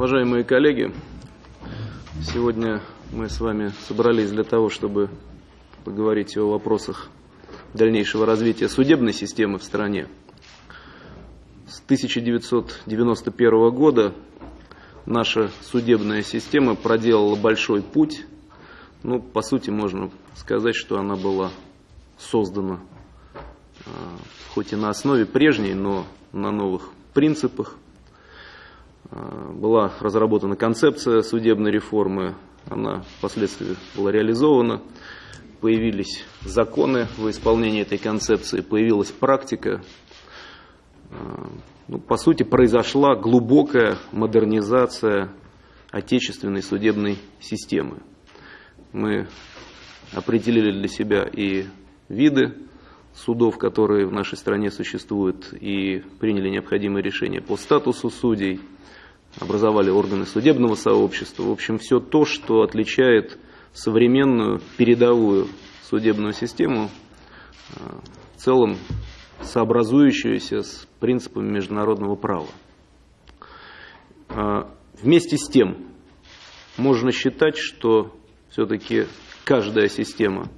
Уважаемые коллеги, сегодня мы с вами собрались для того, чтобы поговорить о вопросах дальнейшего развития судебной системы в стране. С 1991 года наша судебная система проделала большой путь. Ну, по сути, можно сказать, что она была создана а, хоть и на основе прежней, но на новых принципах. А, была разработана концепция судебной реформы, она впоследствии была реализована. Появились законы в исполнении этой концепции, появилась практика. А, ну, по сути, произошла глубокая модернизация отечественной судебной системы. Мы определили для себя и виды судов, которые в нашей стране существуют, и приняли необходимые решения по статусу судей, образовали органы судебного сообщества. В общем, все то, что отличает современную передовую судебную систему, э, в целом сообразующуюся с принципами международного права. Э, вместе с тем, можно считать, что все-таки каждая система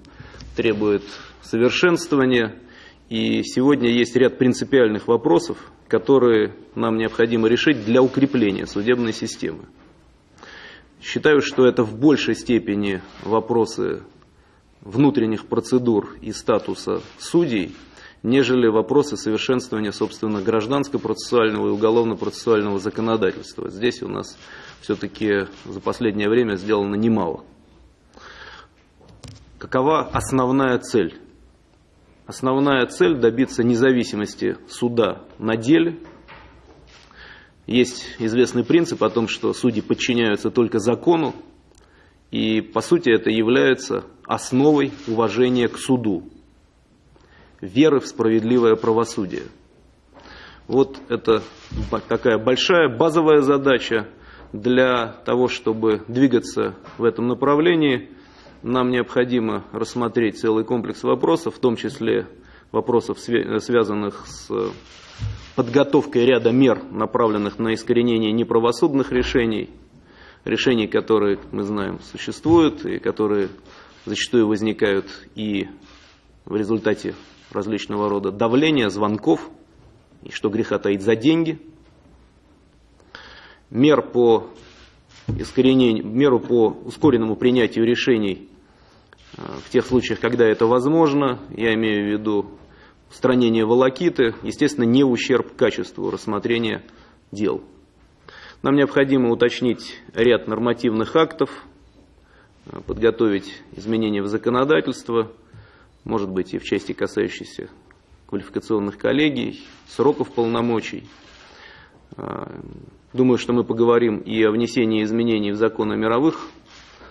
требует совершенствования. И сегодня есть ряд принципиальных вопросов, которые нам необходимо решить для укрепления судебной системы. Считаю, что это в большей степени вопросы внутренних процедур и статуса судей, нежели вопросы совершенствования, собственно, гражданско-процессуального и уголовно-процессуального законодательства. Здесь у нас все-таки за последнее время сделано немало. Какова основная цель Основная цель – добиться независимости суда на деле. Есть известный принцип о том, что судьи подчиняются только закону, и по сути это является основой уважения к суду, веры в справедливое правосудие. Вот это такая большая базовая задача для того, чтобы двигаться в этом направлении – нам необходимо рассмотреть целый комплекс вопросов, в том числе вопросов, связанных с подготовкой ряда мер, направленных на искоренение неправосудных решений, решений, которые, мы знаем, существуют и которые зачастую возникают и в результате различного рода давления, звонков, и что греха таить за деньги, мер по искоренению, меру по ускоренному принятию решений в тех случаях, когда это возможно, я имею в виду устранение волокиты, естественно, не ущерб качеству рассмотрения дел. Нам необходимо уточнить ряд нормативных актов, подготовить изменения в законодательство, может быть и в части касающейся квалификационных коллегий, сроков полномочий. Думаю, что мы поговорим и о внесении изменений в закон о мировых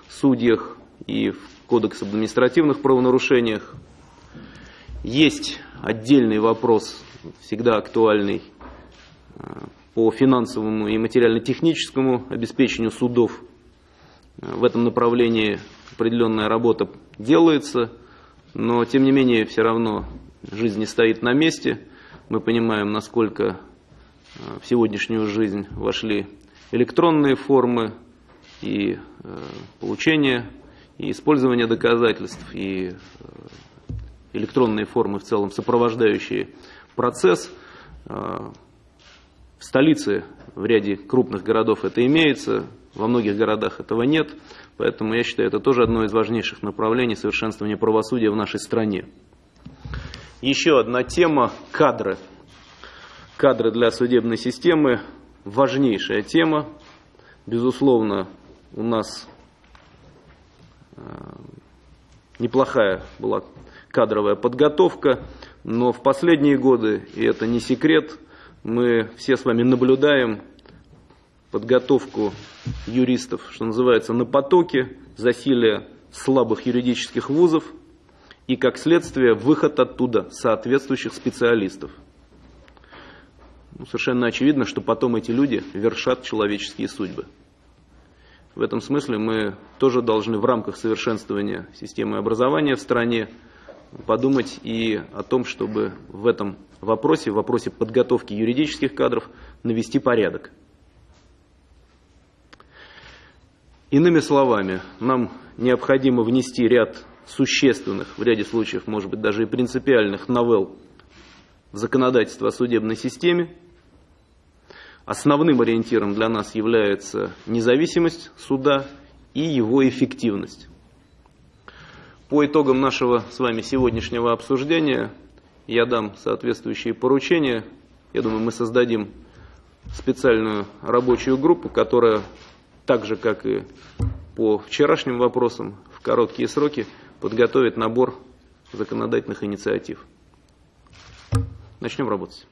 судьях, и в Кодекс об административных правонарушениях. Есть отдельный вопрос, всегда актуальный, э, по финансовому и материально-техническому обеспечению судов. Э, в этом направлении определенная работа делается, но тем не менее все равно жизнь не стоит на месте. Мы понимаем, насколько э, в сегодняшнюю жизнь вошли электронные формы и получения и использование доказательств, и э, электронные формы в целом, сопровождающие процесс. Э, в столице, в ряде крупных городов это имеется, во многих городах этого нет, поэтому я считаю, это тоже одно из важнейших направлений совершенствования правосудия в нашей стране. Еще одна тема – кадры. Кадры для судебной системы – важнейшая тема. Безусловно, у нас неплохая была кадровая подготовка, но в последние годы, и это не секрет, мы все с вами наблюдаем подготовку юристов, что называется, на потоке, засилие слабых юридических вузов и, как следствие, выход оттуда соответствующих специалистов. Ну, совершенно очевидно, что потом эти люди вершат человеческие судьбы. В этом смысле мы тоже должны в рамках совершенствования системы образования в стране подумать и о том, чтобы в этом вопросе, в вопросе подготовки юридических кадров, навести порядок. Иными словами, нам необходимо внести ряд существенных, в ряде случаев, может быть, даже и принципиальных новелл в законодательство о судебной системе. Основным ориентиром для нас является независимость суда и его эффективность. По итогам нашего с вами сегодняшнего обсуждения я дам соответствующие поручения. Я думаю, мы создадим специальную рабочую группу, которая так же, как и по вчерашним вопросам, в короткие сроки подготовит набор законодательных инициатив. Начнем работать.